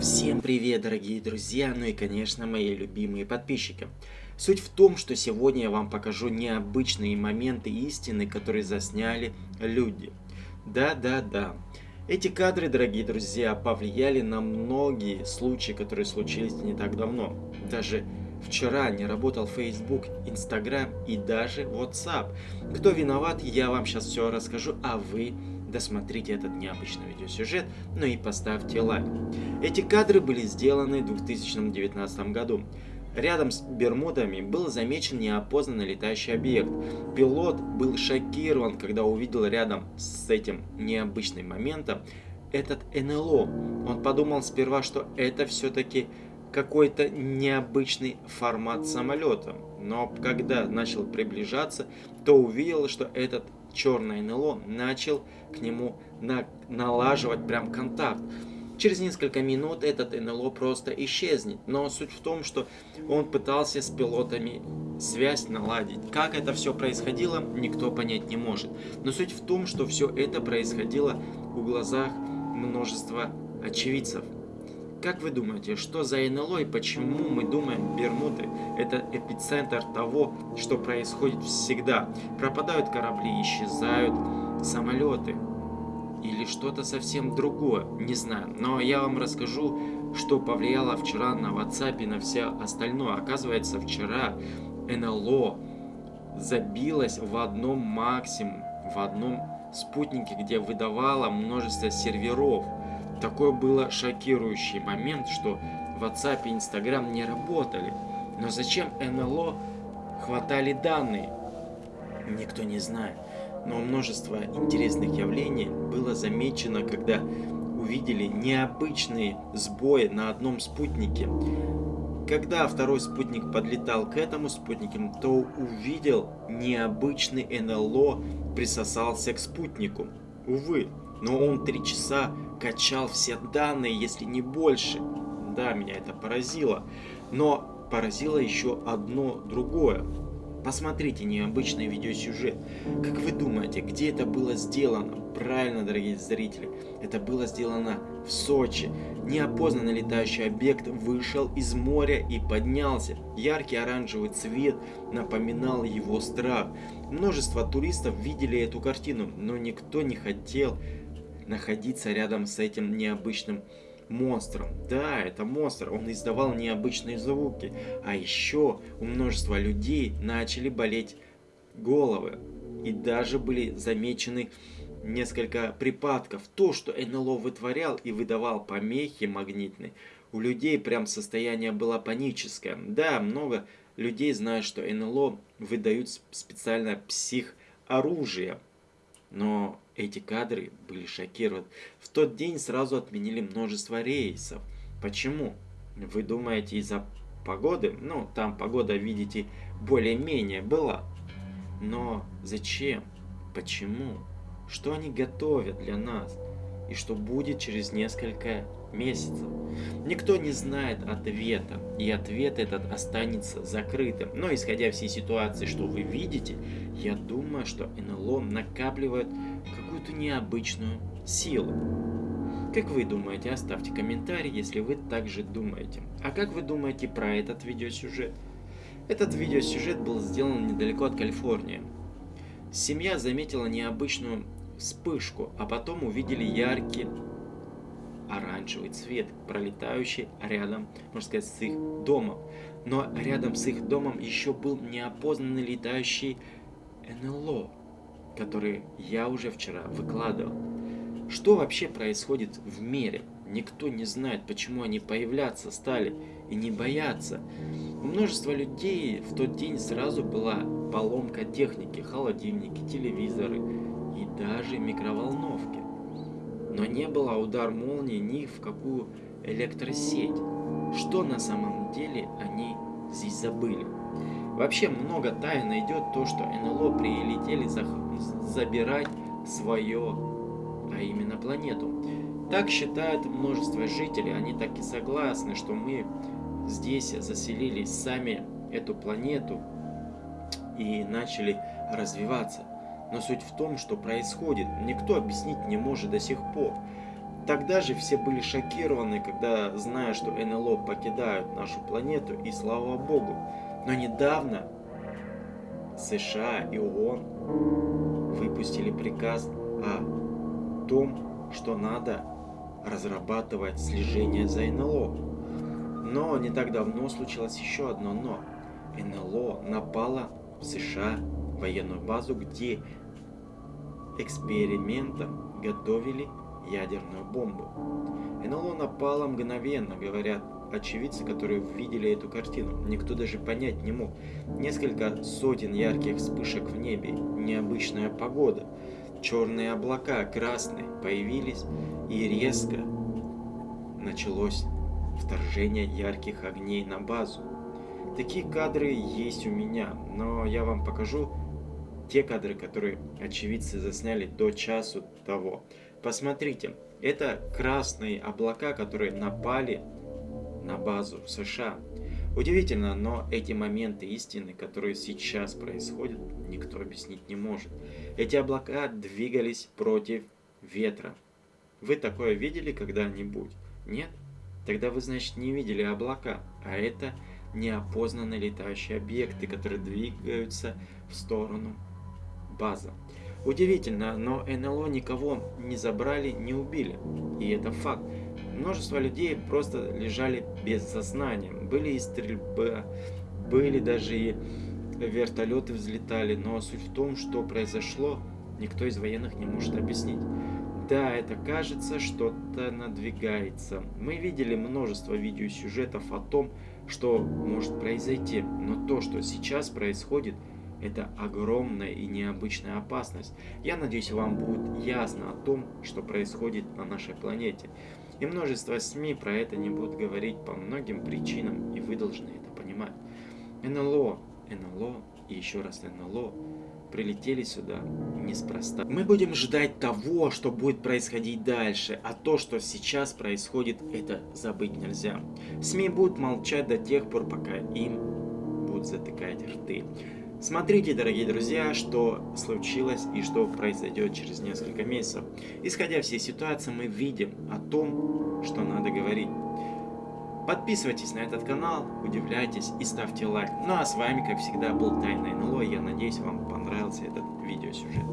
Всем привет, дорогие друзья, ну и, конечно, мои любимые подписчики. Суть в том, что сегодня я вам покажу необычные моменты истины, которые засняли люди. Да-да-да. Эти кадры, дорогие друзья, повлияли на многие случаи, которые случились не так давно. Даже вчера не работал Facebook, Instagram и даже WhatsApp. Кто виноват, я вам сейчас все расскажу, а вы досмотрите этот необычный видеосюжет, ну и поставьте лайк. Эти кадры были сделаны в 2019 году. Рядом с Бермудами был замечен неопознанный летающий объект. Пилот был шокирован, когда увидел рядом с этим необычным моментом этот НЛО. Он подумал сперва, что это все-таки какой-то необычный формат самолета. Но когда начал приближаться, то увидел, что этот черное НЛО начал к нему на, налаживать прям контакт. Через несколько минут этот НЛО просто исчезнет, но суть в том, что он пытался с пилотами связь наладить. Как это все происходило, никто понять не может. Но суть в том, что все это происходило у глазах множества очевидцев. Как вы думаете, что за НЛО и почему мы думаем Бермуды это эпицентр того, что происходит всегда? Пропадают корабли, исчезают самолеты или что-то совсем другое, не знаю. Но я вам расскажу, что повлияло вчера на WhatsApp и на все остальное. Оказывается, вчера НЛО забилось в одном максимум, в одном спутнике, где выдавало множество серверов. Такой был шокирующий момент, что WhatsApp и Instagram не работали. Но зачем НЛО хватали данные? Никто не знает. Но множество интересных явлений было замечено, когда увидели необычные сбои на одном спутнике. Когда второй спутник подлетал к этому спутнику, то увидел необычный НЛО присосался к спутнику. Увы, но он три часа качал все данные, если не больше. Да, меня это поразило. Но поразило еще одно другое. Посмотрите необычный видеосюжет. Как вы думаете, где это было сделано? Правильно, дорогие зрители, это было сделано в Сочи. Неопознанный летающий объект вышел из моря и поднялся. Яркий оранжевый цвет напоминал его страх. Множество туристов видели эту картину, но никто не хотел находиться рядом с этим необычным монстром. Да, это монстр, он издавал необычные звуки. А еще у множества людей начали болеть головы. И даже были замечены несколько припадков. То, что НЛО вытворял и выдавал помехи магнитные, у людей прям состояние было паническое. Да, много людей знают, что НЛО выдают специально псих оружие. Но эти кадры были шокированы. В тот день сразу отменили множество рейсов. Почему? Вы думаете из-за погоды? Ну, там погода, видите, более-менее была. Но зачем? Почему? Что они готовят для нас? И что будет через несколько месяцев? Никто не знает ответа, и ответ этот останется закрытым. Но исходя всей ситуации, что вы видите, я думаю, что НЛО накапливает какую-то необычную силу. Как вы думаете? Оставьте комментарий, если вы также думаете. А как вы думаете про этот видеосюжет? Этот видеосюжет был сделан недалеко от Калифорнии. Семья заметила необычную вспышку, а потом увидели яркий оранжевый цвет, пролетающий рядом, можно сказать, с их домом. Но рядом с их домом еще был неопознанный летающий НЛО, который я уже вчера выкладывал. Что вообще происходит в мире? Никто не знает, почему они появляться стали и не боятся. У множества людей в тот день сразу была поломка техники, холодильники, телевизоры и даже микроволновки. Но не было удар молнии ни в какую электросеть. Что на самом деле они здесь забыли? Вообще много тайн идет то, что НЛО прилетели за... забирать свое, а именно планету. Так считают множество жителей, они так и согласны, что мы здесь заселились сами эту планету и начали развиваться. Но суть в том, что происходит, никто объяснить не может до сих пор. Тогда же все были шокированы, когда зная, что НЛО покидают нашу планету, и слава богу. Но недавно США и ООН выпустили приказ о том, что надо разрабатывать слежение за НЛО. Но не так давно случилось еще одно но. НЛО напало в США военную базу, где экспериментом готовили ядерную бомбу. НЛО напало мгновенно, говорят очевидцы, которые видели эту картину. Никто даже понять не мог. Несколько сотен ярких вспышек в небе, необычная погода, черные облака, красные, появились и резко началось вторжение ярких огней на базу. Такие кадры есть у меня, но я вам покажу те кадры, которые очевидцы засняли до часу того. Посмотрите, это красные облака, которые напали на базу в США. Удивительно, но эти моменты истины, которые сейчас происходят, никто объяснить не может. Эти облака двигались против ветра. Вы такое видели когда-нибудь? Нет? Тогда вы, значит, не видели облака, а это неопознанные летающие объекты, которые двигаются в сторону базы. Удивительно, но НЛО никого не забрали, не убили. И это факт. Множество людей просто лежали без сознания. Были и стрельбы, были даже и вертолеты взлетали. Но суть в том, что произошло, никто из военных не может объяснить. Да, это кажется, что-то надвигается. Мы видели множество видеосюжетов о том, что может произойти. Но то, что сейчас происходит, это огромная и необычная опасность. Я надеюсь, вам будет ясно о том, что происходит на нашей планете. И множество СМИ про это не будут говорить по многим причинам, и вы должны это понимать. НЛО, НЛО и еще раз НЛО прилетели сюда неспроста. Мы будем ждать того, что будет происходить дальше, а то, что сейчас происходит, это забыть нельзя. СМИ будут молчать до тех пор, пока им будут затыкать рты. Смотрите, дорогие друзья, что случилось и что произойдет через несколько месяцев. Исходя всей ситуации, мы видим о том, что надо говорить. Подписывайтесь на этот канал, удивляйтесь и ставьте лайк. Ну а с вами, как всегда, был Тайный НЛО. Я надеюсь, вам понравился этот видеосюжет.